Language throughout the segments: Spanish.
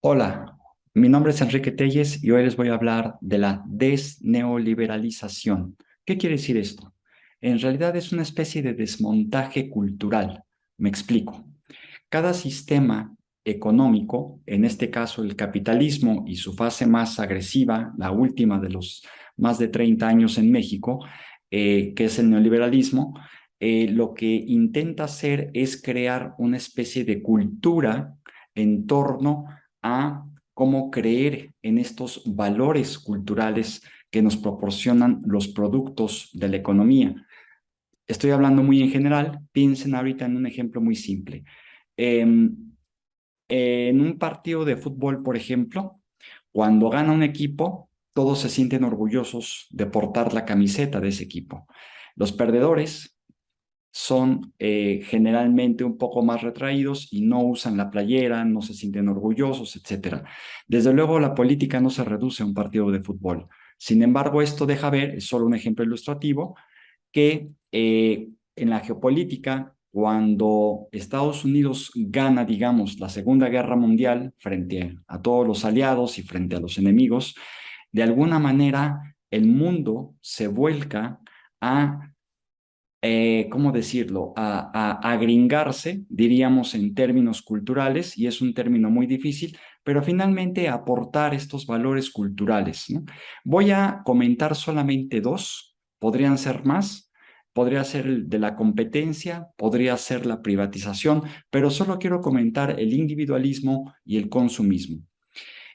Hola, mi nombre es Enrique Telles y hoy les voy a hablar de la desneoliberalización. ¿Qué quiere decir esto? En realidad es una especie de desmontaje cultural. Me explico. Cada sistema económico, en este caso el capitalismo y su fase más agresiva, la última de los más de 30 años en México, eh, que es el neoliberalismo, eh, lo que intenta hacer es crear una especie de cultura en torno a cómo creer en estos valores culturales que nos proporcionan los productos de la economía. Estoy hablando muy en general, piensen ahorita en un ejemplo muy simple. Em, en un partido de fútbol, por ejemplo, cuando gana un equipo, todos se sienten orgullosos de portar la camiseta de ese equipo. Los perdedores son eh, generalmente un poco más retraídos y no usan la playera, no se sienten orgullosos, etc. Desde luego, la política no se reduce a un partido de fútbol. Sin embargo, esto deja ver, es solo un ejemplo ilustrativo, que eh, en la geopolítica, cuando Estados Unidos gana, digamos, la Segunda Guerra Mundial frente a todos los aliados y frente a los enemigos, de alguna manera el mundo se vuelca a eh, ¿cómo decirlo?, a, agringarse, diríamos en términos culturales, y es un término muy difícil, pero finalmente aportar estos valores culturales. Voy a comentar solamente dos, podrían ser más, podría ser el de la competencia, podría ser la privatización, pero solo quiero comentar el individualismo y el consumismo.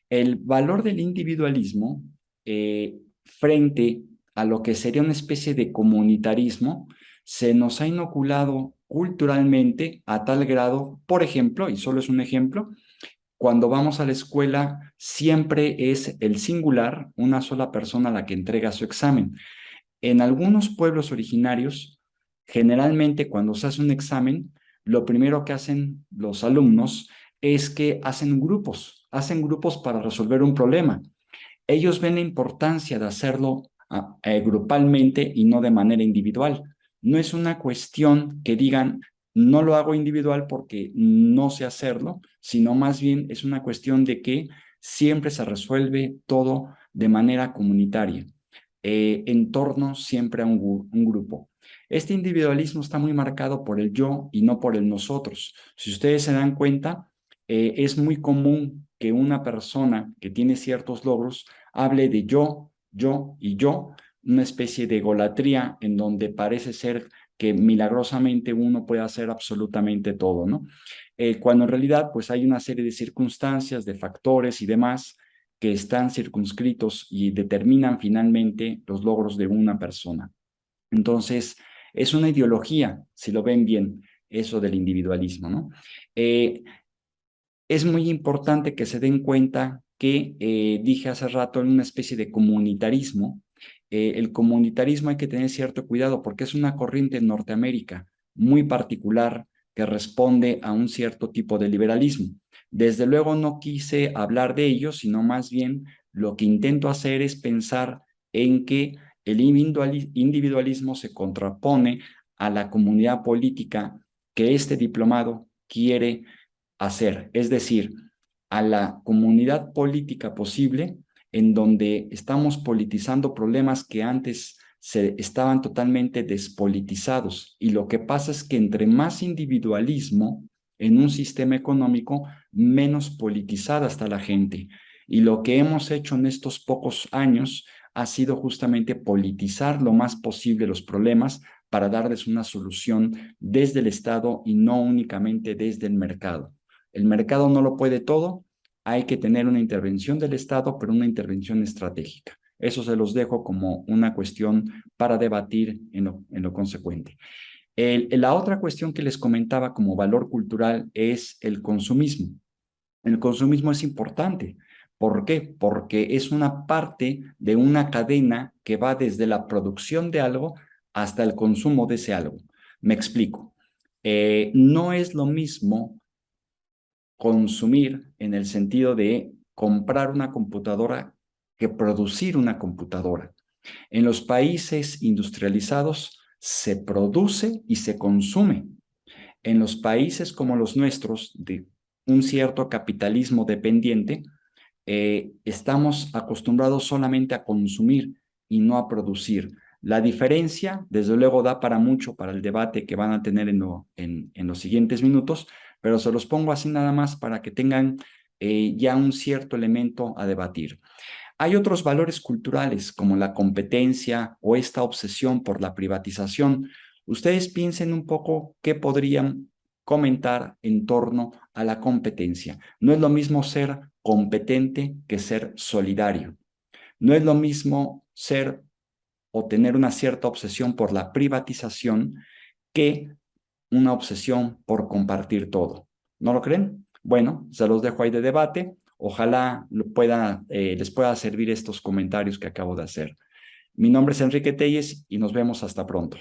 El valor del individualismo eh, frente a lo que sería una especie de comunitarismo se nos ha inoculado culturalmente a tal grado, por ejemplo, y solo es un ejemplo, cuando vamos a la escuela siempre es el singular, una sola persona la que entrega su examen. En algunos pueblos originarios, generalmente cuando se hace un examen, lo primero que hacen los alumnos es que hacen grupos, hacen grupos para resolver un problema. Ellos ven la importancia de hacerlo ah, eh, grupalmente y no de manera individual no es una cuestión que digan, no lo hago individual porque no sé hacerlo, sino más bien es una cuestión de que siempre se resuelve todo de manera comunitaria, eh, en torno siempre a un, grupo. Este individualismo está muy marcado por el yo y no por el nosotros. Si ustedes se dan cuenta, eh, es muy común que una persona que tiene ciertos logros hable de yo, yo y yo, una especie de golatría en donde parece ser que milagrosamente uno puede hacer absolutamente todo, ¿no? Eh, cuando en realidad pues hay una serie de circunstancias, de factores y demás que están circunscritos y determinan finalmente los logros de una persona. Entonces, es una ideología, si lo ven bien, eso del individualismo, ¿no? Eh, es muy importante que se den cuenta que eh, dije hace rato en una especie de comunitarismo, eh, el comunitarismo hay que tener cierto cuidado porque es una corriente en Norteamérica muy particular que responde a un cierto tipo de liberalismo. Desde luego no quise hablar de ello, sino más bien lo que intento hacer es pensar en que el individualismo se contrapone a la comunidad política que este diplomado quiere hacer, es decir, a la comunidad política posible en donde estamos politizando problemas que antes se estaban totalmente despolitizados. Y lo que pasa es que entre más individualismo en un sistema económico, menos politizada está la gente. Y lo que hemos hecho en estos pocos años ha sido justamente politizar lo más posible los problemas para darles una solución desde el Estado y no únicamente desde el mercado. El mercado no lo puede todo, hay que tener una intervención del Estado, pero una intervención estratégica. Eso se los dejo como una cuestión para debatir en lo, consecuente. la otra cuestión que les comentaba como valor cultural es el consumismo. El consumismo es importante. ¿Por qué? Porque es una parte de una cadena que va desde la producción de algo hasta el consumo de ese algo. Me explico. Eh, no es lo mismo consumir en el sentido de comprar una computadora que producir una computadora. En los países industrializados se produce y se consume. En los países como los nuestros, de un cierto capitalismo dependiente, eh, estamos acostumbrados solamente a consumir y no a producir. La diferencia, desde luego, da para mucho para el debate que van a tener en, en, los siguientes minutos, pero se los pongo así nada más para que tengan eh, ya un cierto elemento a debatir. Hay otros valores culturales como la competencia o esta obsesión por la privatización. Ustedes piensen un poco qué podrían comentar en torno a la competencia. No es lo mismo ser competente que ser solidario. No es lo mismo ser o tener una cierta obsesión por la privatización que una obsesión por compartir todo. ¿No lo creen? Bueno, se los dejo ahí de debate. Ojalá eh, les pueda servir estos comentarios que acabo de hacer. Mi nombre es Enrique Telles y nos vemos hasta pronto.